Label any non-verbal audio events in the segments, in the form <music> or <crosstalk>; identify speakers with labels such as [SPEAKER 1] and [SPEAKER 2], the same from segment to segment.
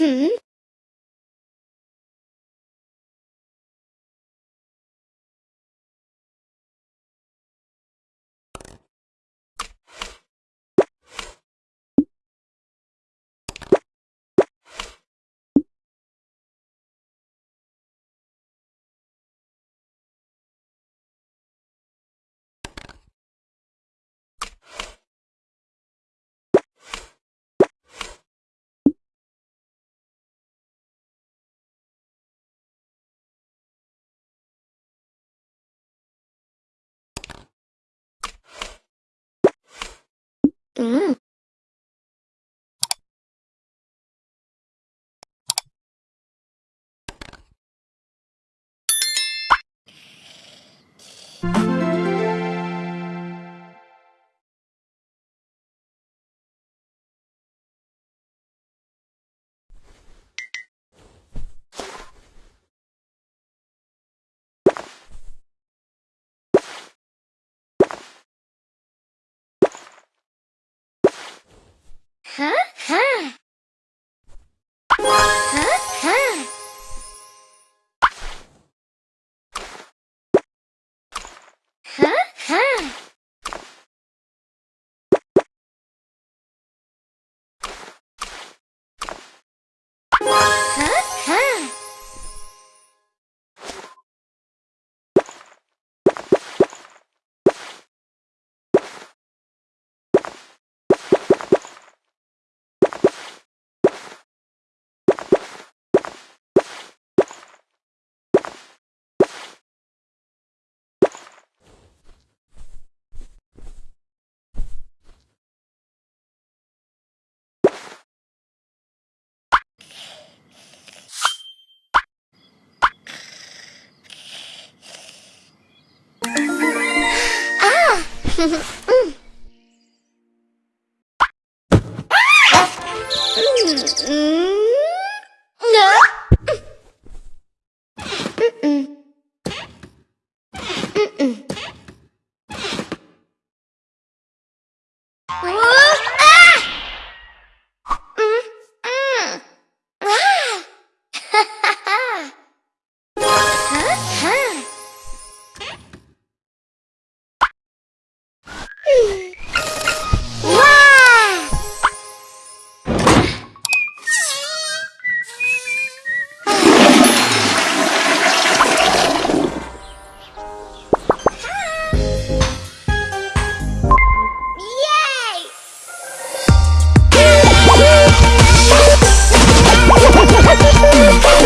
[SPEAKER 1] 嗯。嗯。哼 <laughs> 哼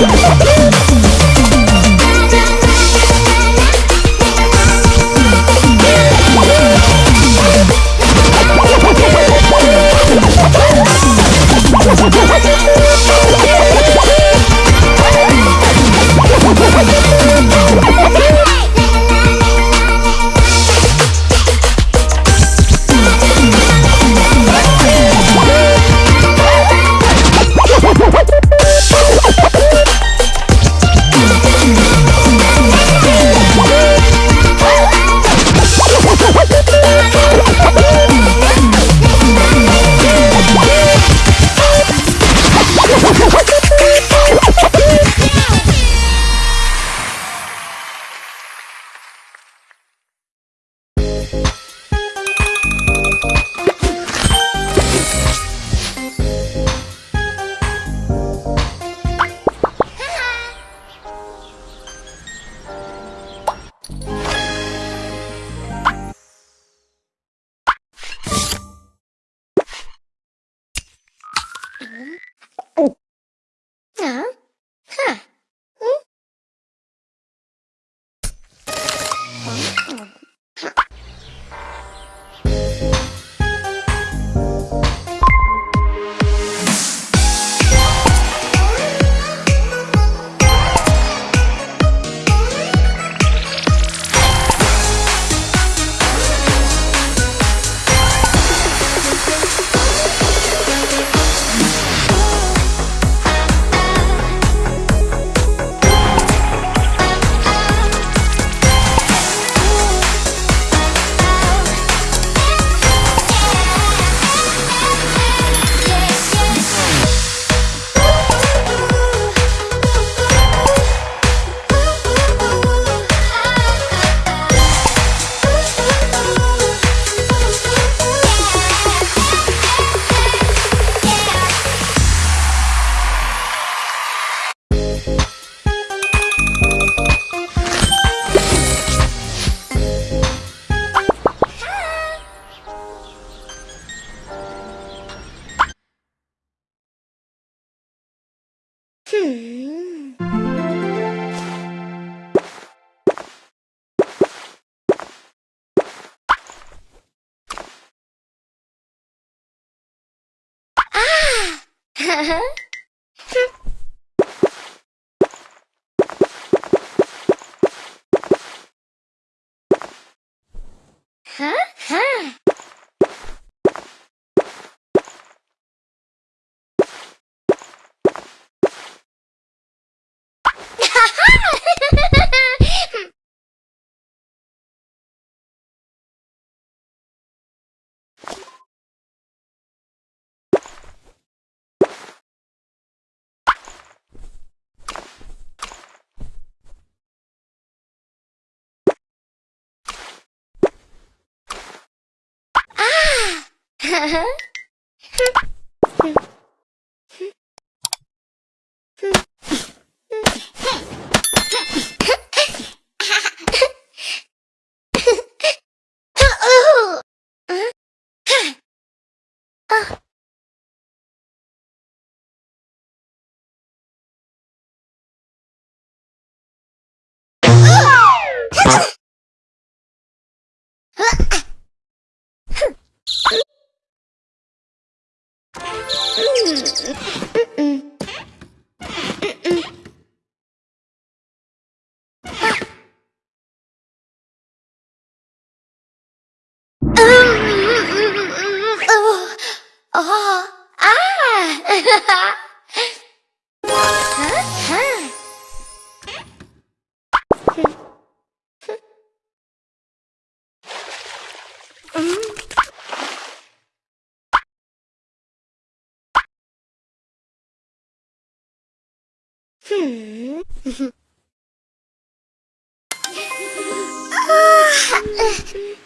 [SPEAKER 1] Yeah. Oğlum. 嗯。<laughs> 啊！哈哈。Ha ha ha. 嗯哼哼！<laughs> 啊！